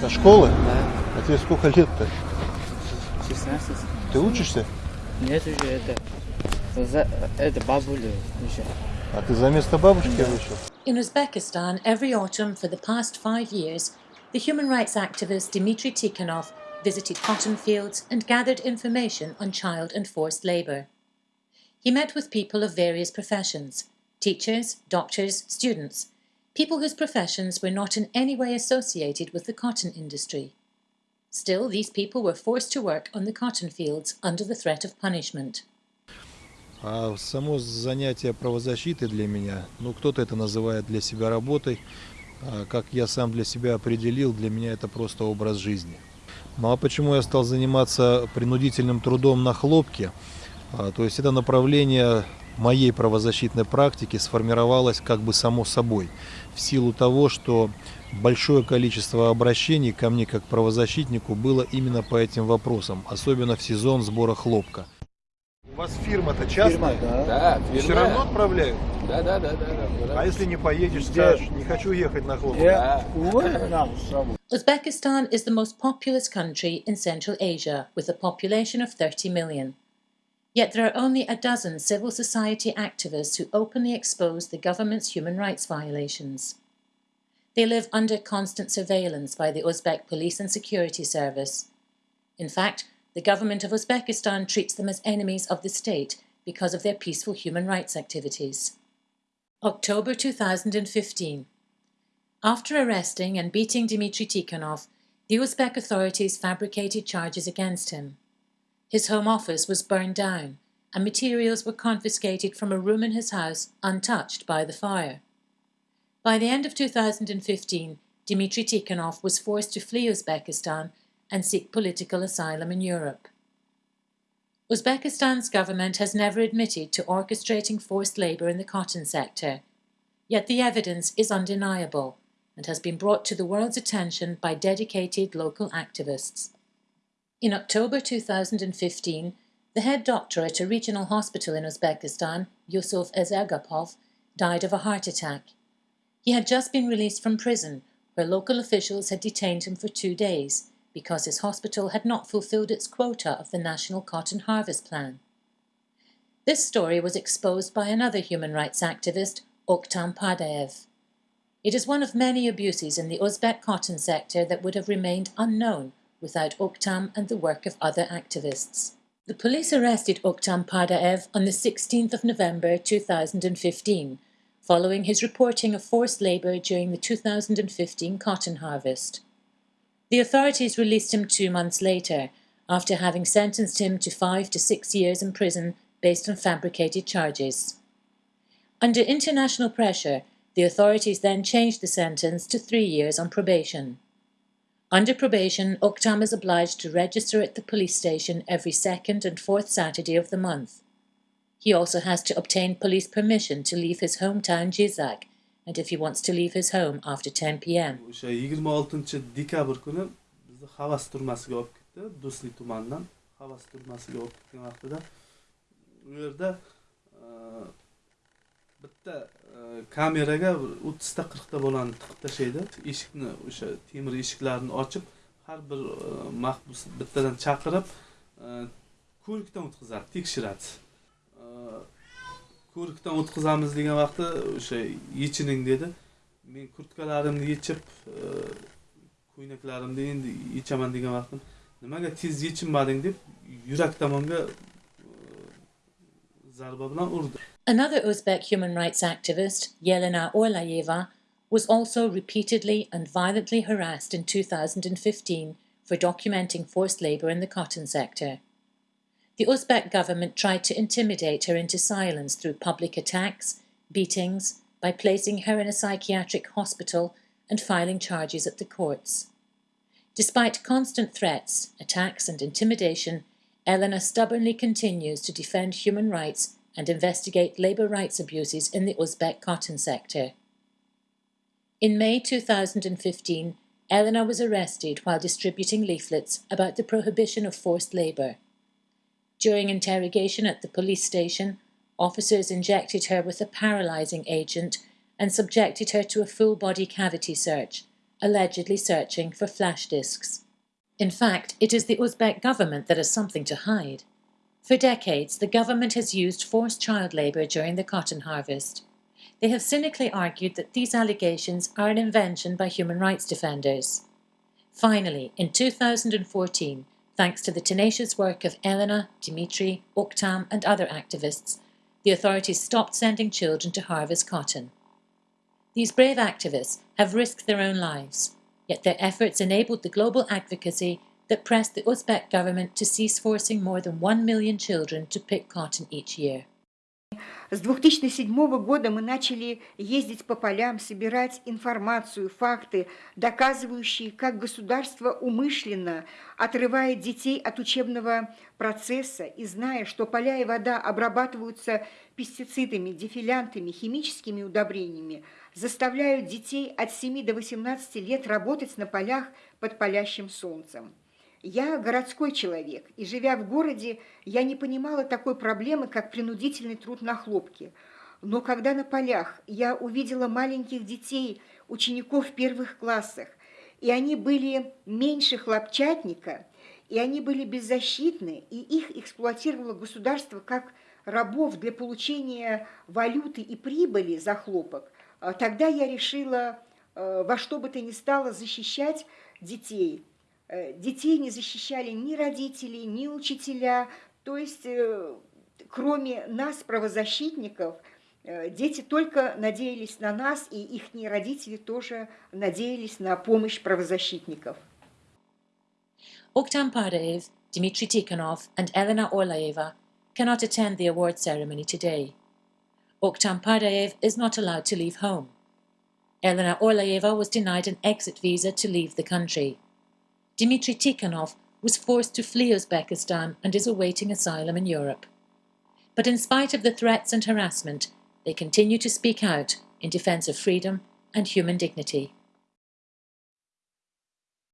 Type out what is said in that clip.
Со школы? Да. А тебе сколько лет-то? 16. Ты учишься? Нет, уже это... За, это бабуля еще. А ты за место бабушки да. вышел? In Uzbekistan, every autumn for the past five years, the human rights activist Dmitry Tikhonov visited cotton fields and gathered information on child and forced labour. He met with people of various professions, teachers, doctors, students, people whose professions were not in any way associated with the cotton industry. Still, these people were forced to work on the cotton fields under the threat of punishment. А само занятие правозащиты для меня, ну кто-то это называет для себя работой, а как я сам для себя определил, для меня это просто образ жизни. Ну а почему я стал заниматься принудительным трудом на хлопке? А, то есть это направление моей правозащитной практики сформировалось как бы само собой, в силу того, что большое количество обращений ко мне как правозащитнику было именно по этим вопросам, особенно в сезон сбора хлопка. У вас фирма-то частная? да. Да, Все фирма. равно отправляют? Да, да, да, да. да. А если не поедешь, скажешь, не хочу ехать на хлопок? Да. Uzbekistan is the most populous country in Central Asia, with a population of 30 million. Yet there are only a dozen civil society activists who openly expose the government's human rights violations. They live under constant surveillance by the Uzbek Police and Security Service. In fact, the government of Uzbekistan treats them as enemies of the state because of their peaceful human rights activities. October 2015. After arresting and beating Dmitry Tikhonov, the Uzbek authorities fabricated charges against him. His home office was burned down, and materials were confiscated from a room in his house untouched by the fire. By the end of 2015, Dmitry Tikhonov was forced to flee Uzbekistan and seek political asylum in Europe. Uzbekistan's government has never admitted to orchestrating forced labour in the cotton sector, yet the evidence is undeniable and has been brought to the world's attention by dedicated local activists. In October 2015, the head doctor at a regional hospital in Uzbekistan, Yusuf Ezergapov, died of a heart attack. He had just been released from prison, where local officials had detained him for two days because his hospital had not fulfilled its quota of the National Cotton Harvest Plan. This story was exposed by another human rights activist, Oktam Pardaev. It is one of many abuses in the Uzbek cotton sector that would have remained unknown without Oktam and the work of other activists. The police arrested Oktam Pardaev on the 16th of November 2015, following his reporting of forced labour during the 2015 cotton harvest. The authorities released him two months later, after having sentenced him to five to six years in prison based on fabricated charges. Under international pressure, the authorities then changed the sentence to three years on probation. Under probation, Oktam is obliged to register at the police station every second and fourth Saturday of the month. He also has to obtain police permission to leave his hometown Jizzakh, and if he wants to leave his home after 10 p.m. o'sha yigirma oltinchi dekabr kuni bizni havas turmasiga olib ketdi do'stlik tumanidan havas turmasiga olib ketgan vaqtida u yerda e, bitta e, kameraga o'ttizta qirqta bolani tiqib tashlaydi. Eshikni o'sha temir eshiklarni ochib har bir e, mahbus bittadan chaqirib e, ko'rikdan o'tkazadi tekshiradi. Ko'rikdan o'tkazamiz degan vaqtda o'sha yechining dedi. Men kurtkalarimni yechib ko'ynaklarimni endi yechaman degan vaqtim nimaga tez yechinmading deb yurak tomonga zarba bilan urdi. Another Uzbek human rights activist, Yelena Orlayeva, was also repeatedly and violently harassed in 2015 for documenting forced labour in the cotton sector. The Uzbek government tried to intimidate her into silence through public attacks, beatings, by placing her in a psychiatric hospital and filing charges at the courts. Despite constant threats, attacks, and intimidation, Elena stubbornly continues to defend human rights and investigate labour rights abuses in the Uzbek cotton sector. In May 2015, Elena was arrested while distributing leaflets about the prohibition of forced labour. During interrogation at the police station, officers injected her with a paralysing agent and subjected her to a full body cavity search, allegedly searching for flash disks. In fact, it is the Uzbek government that has something to hide. For decades, the government has used forced child labour during the cotton harvest. They have cynically argued that these allegations are an invention by human rights defenders. Finally, in 2014, thanks to the tenacious work of Elena, Dimitri, Oktam and other activists, the authorities stopped sending children to harvest cotton. These brave activists have risked their own lives, yet their efforts enabled the global advocacy that pressed the Uzbek government to cease forcing more than 1 million children to pick cotton each year. С 2007 года мы начали ездить по полям, собирать информацию, факты, доказывающие, как государство умышленно отрывает детей от учебного процесса и зная, что поля и вода обрабатываются пестицидами, дефилянтами, химическими удобрениями, заставляют детей от 7 до 18 лет работать на полях под палящим солнцем. Я городской человек, и живя в городе, я не понимала такой проблемы, как принудительный труд на хлопке. Но когда на полях я увидела маленьких детей, учеников в первых классах, и они были меньше хлопчатника, и они были беззащитны, и их эксплуатировало государство как рабов для получения валюты и прибыли за хлопок, а тогда я решила э, во что бы то ни стало защищать детей – детей не защищали ни родители, ни учителя. То есть, э, кроме нас, правозащитников, э, дети только надеялись на нас, и их родители тоже надеялись на помощь правозащитников. Dmitry Tikhonov and Elena Orlaeva cannot attend the award ceremony today. Oktam Padev is not allowed to leave home. Elena Orlaeva was denied an exit visa to leave the country. Dmitry Tikhonov was forced to flee Uzbekistan and is awaiting asylum in Europe. But in spite of the threats and harassment, they continue to speak out in defence of freedom and human dignity.